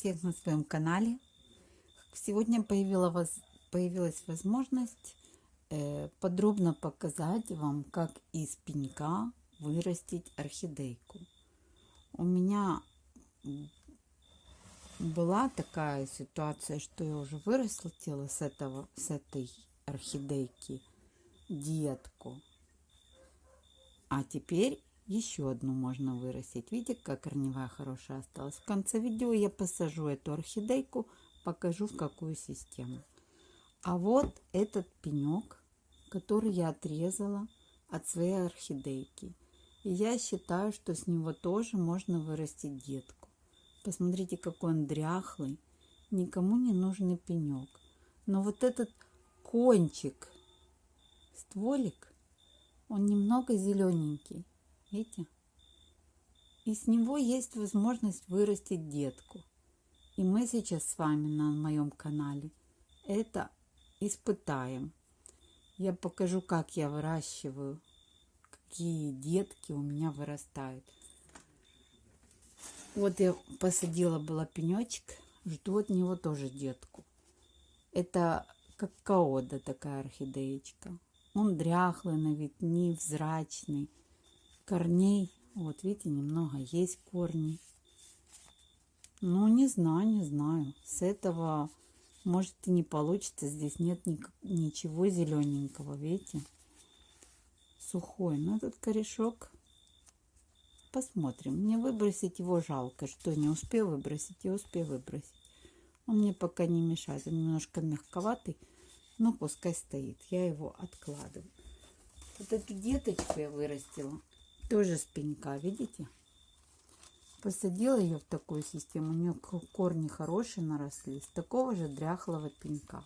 Всех на своем канале. Сегодня появилась, появилась возможность э, подробно показать вам, как из пенька вырастить орхидейку. У меня была такая ситуация, что я уже вырастила с, этого, с этой орхидейки детку. А теперь еще одну можно вырастить. Видите, как корневая хорошая осталась. В конце видео я посажу эту орхидейку, покажу в какую систему. А вот этот пенек, который я отрезала от своей орхидейки. И я считаю, что с него тоже можно вырастить детку. Посмотрите, какой он дряхлый. Никому не нужный пенек. Но вот этот кончик, стволик, он немного зелененький. Видите? И с него есть возможность вырастить детку. И мы сейчас с вами на моем канале это испытаем. Я покажу, как я выращиваю, какие детки у меня вырастают. Вот я посадила была пенечек, жду от него тоже детку. Это как каода такая орхидеечка. Он дряхлый на вид, невзрачный корней. Вот видите, немного есть корни. Ну, не знаю, не знаю. С этого может и не получится. Здесь нет ни, ничего зелененького, видите? Сухой. Но этот корешок посмотрим. Мне выбросить его жалко. Что, не успел выбросить? Я успел выбросить. Он мне пока не мешает. Он немножко мягковатый. Но пускай стоит. Я его откладываю. Вот эту деточку я вырастила. Тоже с пенька, видите? Посадила ее в такую систему. У нее корни хорошие наросли. С такого же дряхлого пенька.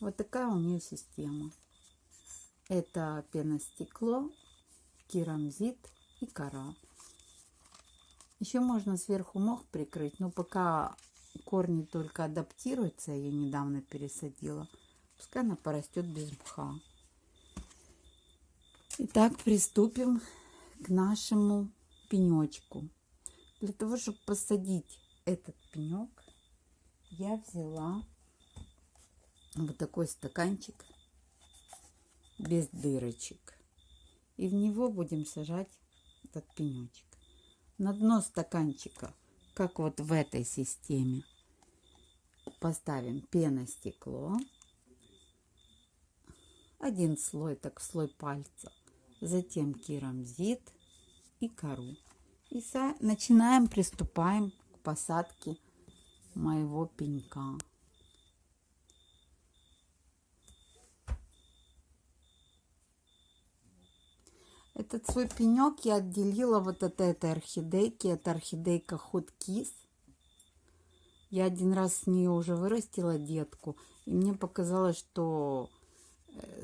Вот такая у нее система. Это пеностекло, керамзит и кора. Еще можно сверху мох прикрыть, но пока корни только адаптируются, я ее недавно пересадила, пускай она порастет без мха. Итак, приступим к нашему пенечку. Для того, чтобы посадить этот пенек, я взяла вот такой стаканчик без дырочек. И в него будем сажать этот пенечек. На дно стаканчика, как вот в этой системе, поставим пеностекло. Один слой, так слой пальца затем керамзит и кору. И начинаем, приступаем к посадке моего пенька. Этот свой пенек я отделила вот от этой орхидейки. Это орхидейка Kiss. Я один раз с нее уже вырастила детку. И мне показалось, что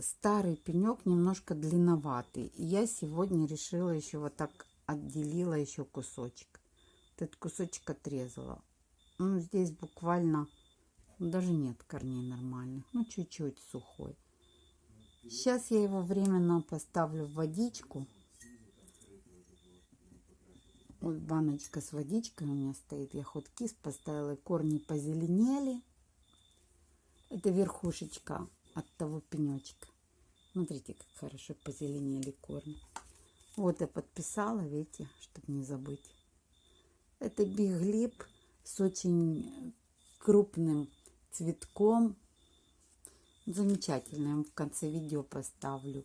старый пенек немножко длинноватый. И я сегодня решила еще вот так отделила еще кусочек. этот кусочек отрезала. Ну, здесь буквально даже нет корней нормальных. Ну, чуть-чуть сухой. Сейчас я его временно поставлю в водичку. Вот баночка с водичкой у меня стоит. Я ход кис поставила, корни позеленели. Это верхушечка от того пенечка. Смотрите, как хорошо позеленели корни. Вот я подписала, видите, чтобы не забыть. Это биглип с очень крупным цветком. Замечательно. Я в конце видео поставлю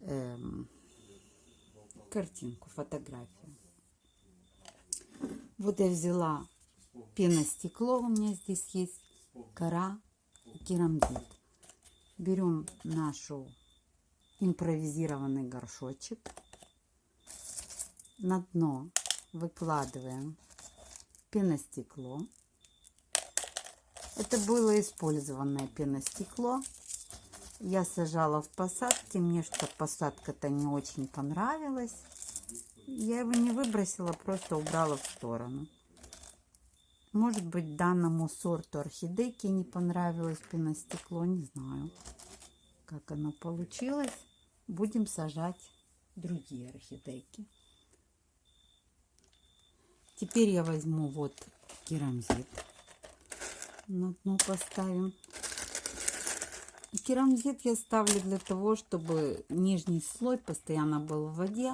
эм, картинку, фотографию. Вот я взяла пеностекло, у меня здесь есть кора керамзит берем нашу импровизированный горшочек, на дно выкладываем пеностекло. Это было использованное пеностекло. Я сажала в посадке, мне что посадка-то не очень понравилась. Я его не выбросила, просто убрала в сторону. Может быть, данному сорту орхидейки не понравилось пеностекло, не знаю, как оно получилось. Будем сажать другие орхидейки. Теперь я возьму вот керамзит на дно поставим. Керамзит я ставлю для того, чтобы нижний слой постоянно был в воде.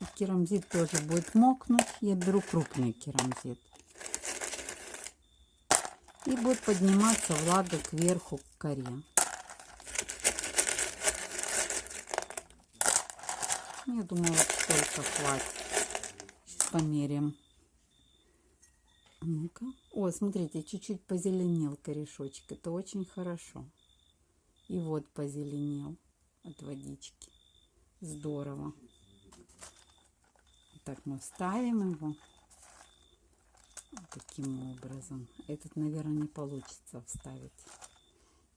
И керамзит тоже будет мокнуть. Я беру крупный керамзит. И будет подниматься влага кверху к коре. Я думаю, вот столько хватит. Сейчас померяем. Ну-ка. О, смотрите, чуть-чуть позеленел корешочек. Это очень хорошо. И вот позеленел от водички. Здорово. Так мы вставим его. Таким образом. Этот, наверное, не получится вставить.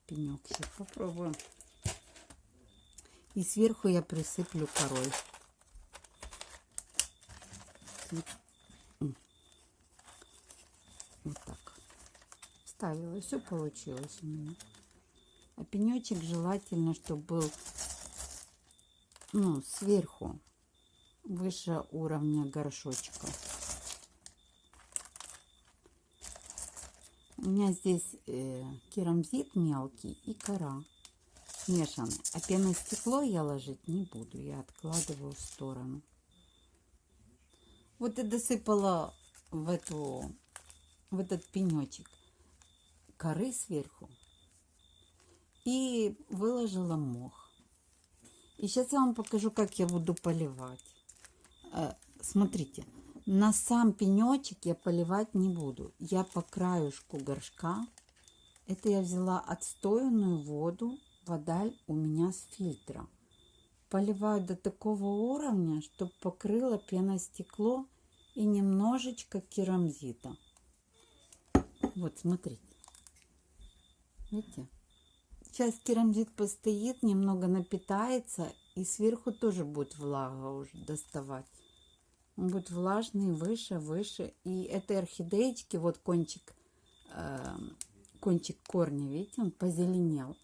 Пенек. Сейчас попробуем. И сверху я присыплю корой. Вот так. Вставила. Все получилось у меня. А пенечек желательно, чтобы был ну, сверху, выше уровня горшочка. У меня здесь э, керамзит мелкий и кора смешанный. А пеностекло я ложить не буду. Я откладываю в сторону. Вот и досыпала в, эту, в этот пенечек коры сверху и выложила мох. И сейчас я вам покажу, как я буду поливать. Э, смотрите, на сам пенечек я поливать не буду. Я по краюшку горшка. Это я взяла отстоянную воду. Вода у меня с фильтра. Поливаю до такого уровня, чтобы покрыло пеностекло и немножечко керамзита. Вот, смотрите. Видите? Сейчас керамзит постоит, немного напитается, и сверху тоже будет влага уже доставать. Он будет влажный, выше, выше. И этой орхидеечки, вот кончик, э, кончик корня, видите, он позеленел.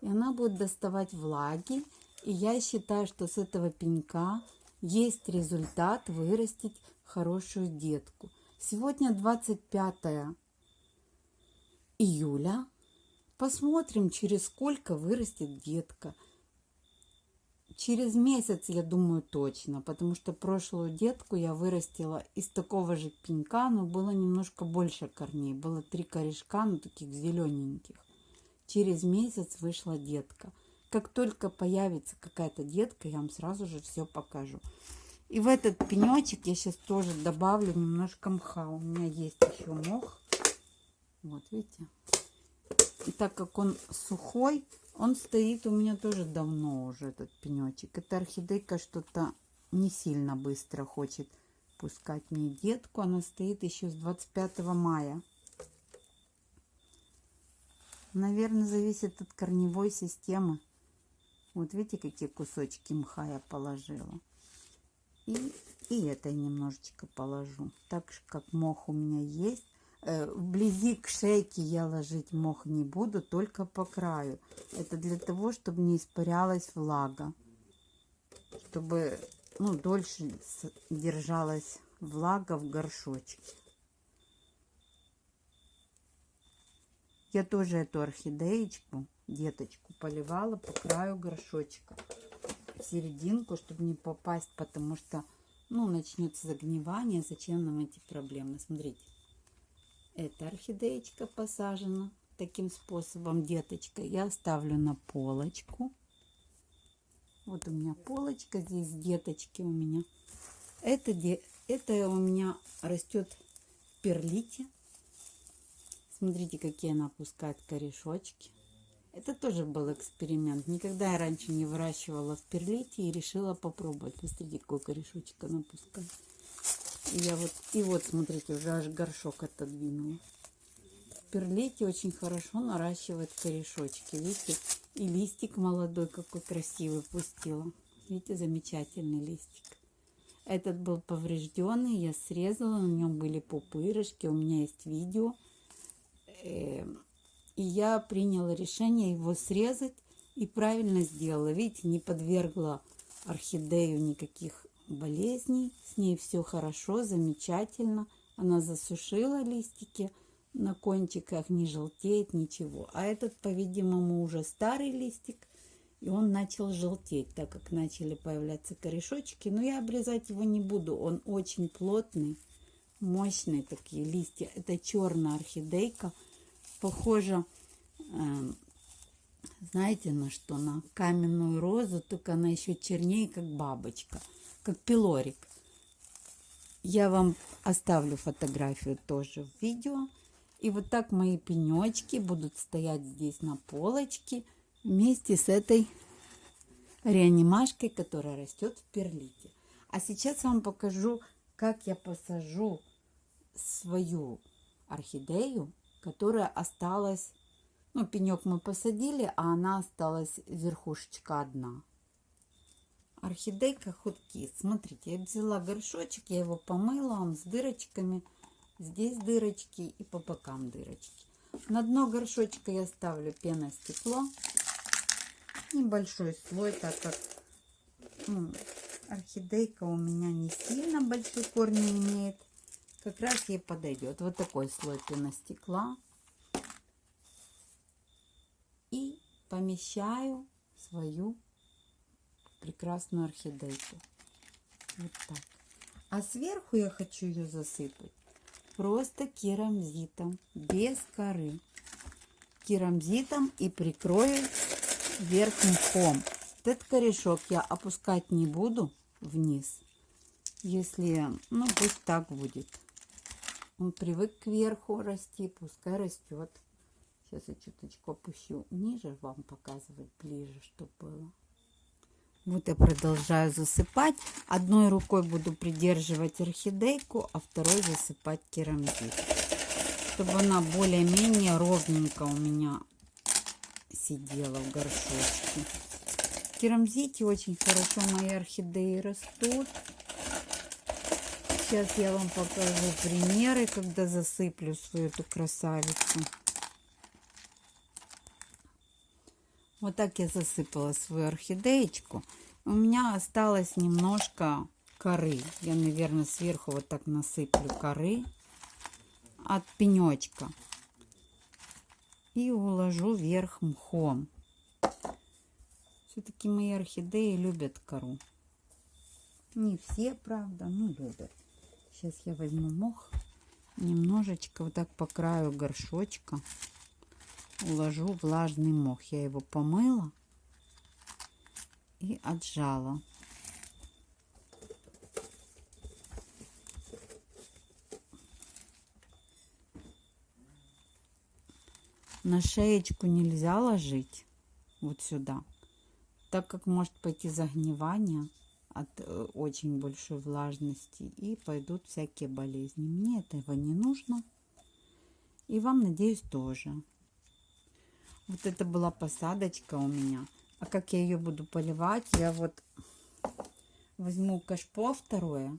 И она будет доставать влаги. И я считаю, что с этого пенька есть результат вырастить хорошую детку. Сегодня 25 июля. Посмотрим, через сколько вырастет детка. Через месяц, я думаю, точно, потому что прошлую детку я вырастила из такого же пенька, но было немножко больше корней. Было три корешка, но таких зелененьких. Через месяц вышла детка. Как только появится какая-то детка, я вам сразу же все покажу. И в этот пенечек я сейчас тоже добавлю немножко мха. У меня есть еще мох. Вот, видите? И так как он сухой, он стоит у меня тоже давно уже, этот пенечек. Эта орхидейка что-то не сильно быстро хочет пускать мне детку. Она стоит еще с 25 мая. Наверное, зависит от корневой системы. Вот видите, какие кусочки мха я положила. И, и это немножечко положу. Так же, как мох у меня есть. Э, вблизи к шейке я ложить мох не буду, только по краю. Это для того, чтобы не испарялась влага. Чтобы ну, дольше держалась влага в горшочке. Я тоже эту орхидеечку, деточку, поливала по краю горшочка. В серединку, чтобы не попасть, потому что ну, начнется загнивание. Зачем нам эти проблемы? Смотрите. Эта орхидеечка посажена таким способом, деточка. Я оставлю на полочку. Вот у меня полочка, здесь деточки у меня. Это, это у меня растет в перлите. Смотрите, какие она пускает корешочки. Это тоже был эксперимент. Никогда я раньше не выращивала в перлите и решила попробовать. Посмотрите, какой корешочек она пускает. Я вот, и вот, смотрите, уже аж горшок отодвинула. Перлите очень хорошо наращивает корешочки. Видите, и листик молодой какой красивый пустила. Видите, замечательный листик. Этот был поврежденный, я срезала, на нем были пупырышки, у меня есть видео. Эм, и я приняла решение его срезать и правильно сделала. Видите, не подвергла орхидею никаких болезней. С ней все хорошо, замечательно. Она засушила листики на кончиках, не желтеет ничего. А этот, по-видимому, уже старый листик, и он начал желтеть, так как начали появляться корешочки. Но я обрезать его не буду, он очень плотный, мощные такие листья. Это черная орхидейка, похожа, э, знаете, на что? На каменную розу, только она еще чернее, как бабочка, как пилорик. Я вам оставлю фотографию тоже в видео. И вот так мои пенечки будут стоять здесь на полочке вместе с этой реанимашкой, которая растет в перлите. А сейчас вам покажу, как я посажу свою орхидею, которая осталась, ну, пенек мы посадили, а она осталась верхушечка одна. Орхидейка худки. Смотрите, я взяла горшочек, я его помыла, он с дырочками. Здесь дырочки и по бокам дырочки. На дно горшочка я ставлю пеностекло. Небольшой слой, так как ну, орхидейка у меня не сильно большой корни имеет. Как раз ей подойдет. Вот такой слой пеностекла. И помещаю свою прекрасную орхидейку. Вот так. А сверху я хочу ее засыпать просто керамзитом, без коры. Керамзитом и прикрою вверх мхом. Этот корешок я опускать не буду вниз. Если, ну, пусть так будет. Он привык кверху расти, пускай растет. Сейчас я чуточку опущу ниже, вам показывать ближе, чтобы было. Вот я продолжаю засыпать. Одной рукой буду придерживать орхидейку, а второй засыпать керамзит. Чтобы она более-менее ровненько у меня сидела в горшочке. Керамзите очень хорошо мои орхидеи растут. Сейчас я вам покажу примеры, когда засыплю свою эту красавицу. Вот так я засыпала свою орхидеечку. У меня осталось немножко коры. Я, наверное, сверху вот так насыплю коры от пенечка. И уложу вверх мхом. Все-таки мои орхидеи любят кору. Не все, правда, но любят. Сейчас я возьму мох, немножечко вот так по краю горшочка уложу влажный мох. Я его помыла и отжала. На шеечку нельзя ложить вот сюда, так как может пойти загнивание от э, очень большой влажности и пойдут всякие болезни. Мне этого не нужно. И вам, надеюсь, тоже. Вот это была посадочка у меня. А как я ее буду поливать? Я вот возьму кашпо второе,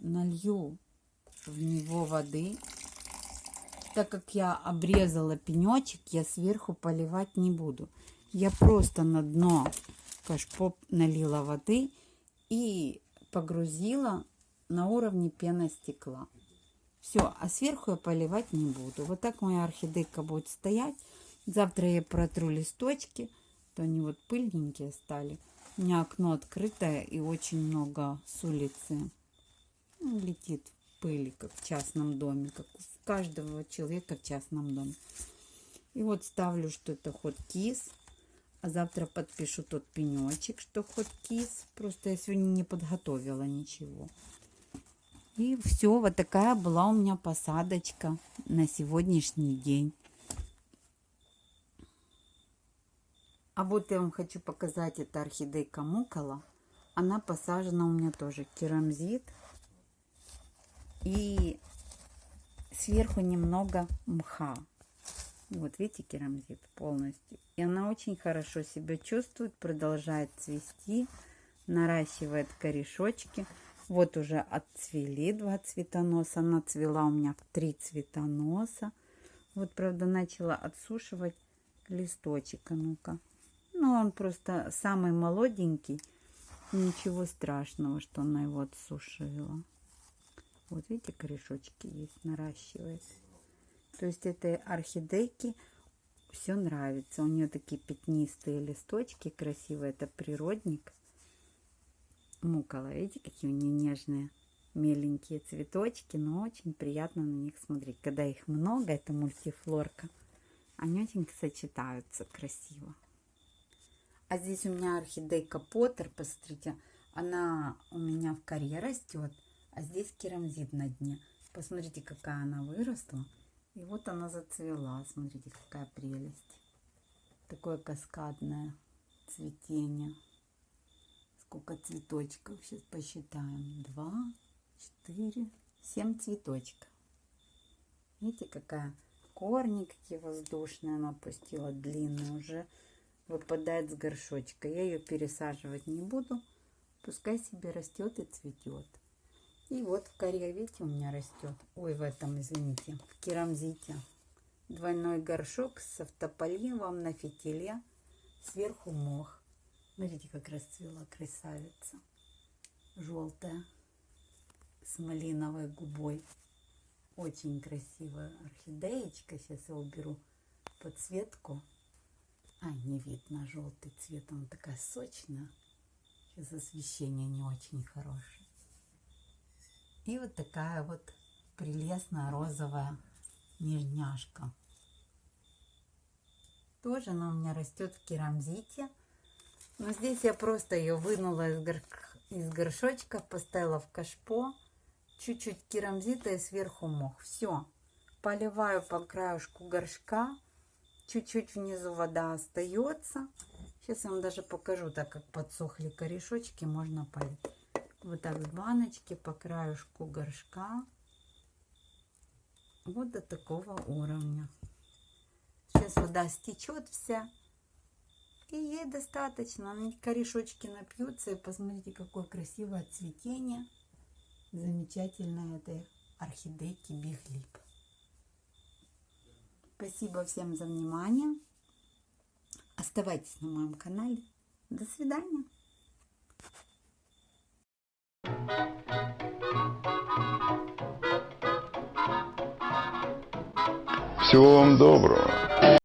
налью в него воды. Так как я обрезала пенечек, я сверху поливать не буду. Я просто на дно кашпо налила воды и погрузила на уровне пены стекла. Все, а сверху я поливать не буду. Вот так моя орхидейка будет стоять. Завтра я протру листочки, то они вот пыльненькие стали. У меня окно открытое и очень много с улицы ну, летит пыли, как в частном доме, как у каждого человека в частном доме. И вот ставлю, что это ход кис. А завтра подпишу тот пенечек, что ход кис. Просто я сегодня не подготовила ничего. И все, вот такая была у меня посадочка на сегодняшний день. А вот я вам хочу показать, это орхидейка мукола. Она посажена у меня тоже керамзит. И сверху немного мха. Вот видите, керамзит полностью. И она очень хорошо себя чувствует, продолжает цвести, наращивает корешочки. Вот уже отцвели два цветоноса. Она цвела у меня в три цветоноса. Вот, правда, начала отсушивать листочек. А ну-ка. Ну, он просто самый молоденький. Ничего страшного, что она его отсушила. Вот видите, корешочки есть, наращивает. То есть этой орхидейке все нравится. У нее такие пятнистые листочки красивые. Это природник. Мукола, видите, какие у нее нежные меленькие цветочки, но очень приятно на них смотреть. Когда их много, это мультифлорка, они очень сочетаются красиво. А здесь у меня орхидейка Поттер, посмотрите, она у меня в коре растет, а здесь керамзит на дне. Посмотрите, какая она выросла. И вот она зацвела. Смотрите, какая прелесть. Такое каскадное цветение. Сколько цветочков. Сейчас посчитаем. Два, четыре, семь цветочков. Видите, какая корни какие воздушные она пустила, длинные уже выпадает с горшочка. Я ее пересаживать не буду. Пускай себе растет и цветет. И вот в коре, видите, у меня растет. Ой, в этом, извините, в керамзите. Двойной горшок с автополивом на фитиле. Сверху мох. Смотрите, как расцвела красавица. Желтая. С малиновой губой. Очень красивая орхидеечка. Сейчас я уберу подсветку. А, не видно желтый цвет. Она такая сочная. Сейчас освещение не очень хорошее. И вот такая вот прелестная розовая нежняшка. Тоже она у меня растет в керамзите. Но здесь я просто ее вынула из, гор... из горшочка, поставила в кашпо. Чуть-чуть керамзита и сверху мох. Все. Поливаю по краешку горшка. Чуть-чуть внизу вода остается. Сейчас я вам даже покажу, так как подсохли корешочки, можно полить вот так с баночки по краешку горшка. Вот до такого уровня. Сейчас вода стечет вся. И ей достаточно. Корешочки напьются. И посмотрите, какое красивое цветение. Замечательной этой орхидейки Биглип. Спасибо всем за внимание. Оставайтесь на моем канале. До свидания. Всего вам доброго.